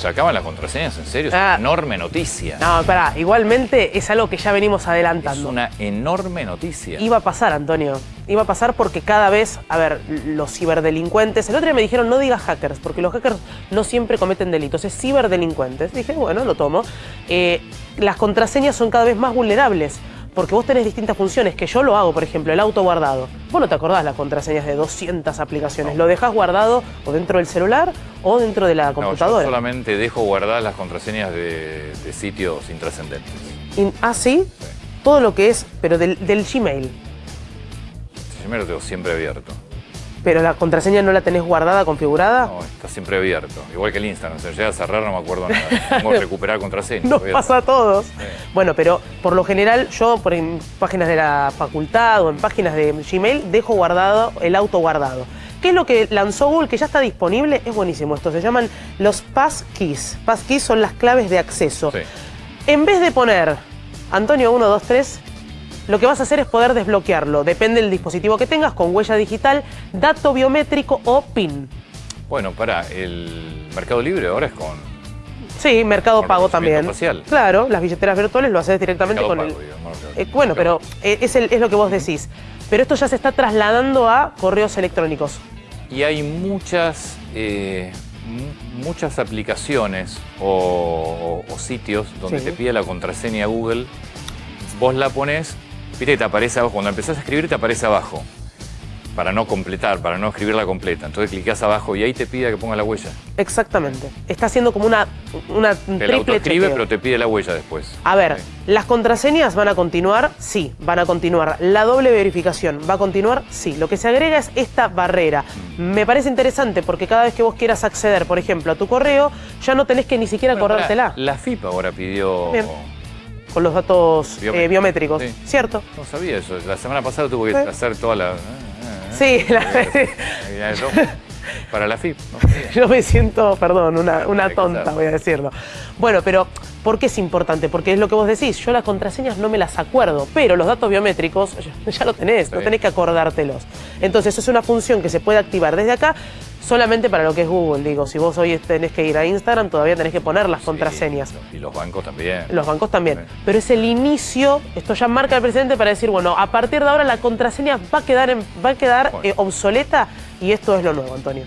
¿Sacaban las contraseñas en serio? Es Ah. una enorme noticia. No, pará, igualmente es algo que ya venimos es adelantando. una enorme noticia. Iba a pasar, Antonio. Iba a pasar porque cada vez, a ver, los ciberdelincuentes. El otro día me dijeron no digas hackers, porque los hackers no siempre cometen delitos, es ciberdelincuentes. Dije, bueno, lo tomo. Eh, las contraseñas son cada vez más vulnerables. Porque vos tenés distintas funciones, que yo lo hago, por ejemplo, el auto guardado. Vos no te acordás las contraseñas de 200 aplicaciones. Lo dejás guardado o dentro del celular o dentro de la No, yo computadora. solamente dejo guardadas las contraseñas de, de sitios intrascendentes. Ah, sí, todo lo que es, pero del, del Gmail. Yo me lo tengo siempre abierto. Pero la contraseña no la tenés guardada, configurada. No, está siempre abierto. Igual que el Instagram. Si llega a cerrar no me acuerdo nada. Tengo que recuperar contraseñas. Nos Voy a- pasa a todos. Bueno, pero por lo general yo por en páginas de la facultad o en páginas de Gmail dejo guardado el auto guardado. ¿Qué es lo que lanzó Google que ya está disponible? Es buenísimo esto. Se llaman los passkeys. Passkeys son las claves de acceso. Sí. En vez de poner Antonio 1, 2, 3, lo que vas a hacer es poder desbloquearlo. Depende del dispositivo que tengas, con huella digital, dato biométrico o PIN. Bueno, para el Mercado Libre ahora es con Sí, Mercado Con Pago también. facial. Claro, las billeteras virtuales lo haces directamente Mercado con Pago, el. digamos. Eh, bueno, pero eh, es, el- es lo que vos decís. Pero esto ya se está trasladando a correos electrónicos. Y hay muchas, eh, mu- muchas aplicaciones o, o- o sitios donde Sí. te pide la contraseña Google. Vos la pones, viste, te aparece abajo. Cuando empezás a escribir, te aparece abajo. Para no completar, para no escribirla completa. Entonces clicás abajo y ahí te pide que ponga la huella. Exactamente. Está haciendo como una, una un Te la triple autoescribe, chequeo. pero te pide la huella después. A ver, Sí. ¿las contraseñas van a continuar? Sí, van a continuar. ¿La doble verificación va a continuar? Sí. Lo que se agrega es esta barrera. Mm. Me parece interesante porque cada vez que vos quieras acceder, por ejemplo, a tu correo, ya no tenés que ni siquiera Bueno, acordártela La FIP ahora pidió... Bien. Con los datos eh, Biométricos, sí. ¿Cierto? No sabía eso. La semana pasada tuve que hacer toda la... Sí, la- Para la FIP. no yo me siento, perdón, una, una tonta, voy a decirlo. Bueno, pero ¿por qué es importante? Porque es lo que vos decís, yo las contraseñas no me las acuerdo, pero los datos biométricos ya, lo tenés, no tenés que acordártelos. Entonces, eso es una función que se puede activar desde acá solamente para lo que es Google. Digo, si vos hoy tenés que ir a Instagram, todavía tenés que poner las contraseñas. Y los bancos también. Los bancos también. Sí. Pero es el inicio, esto ya marca el presidente para decir, bueno, a partir de ahora la contraseña va a quedar, en- va a quedar Bueno. eh, obsoleta y esto es lo nuevo, Antonio.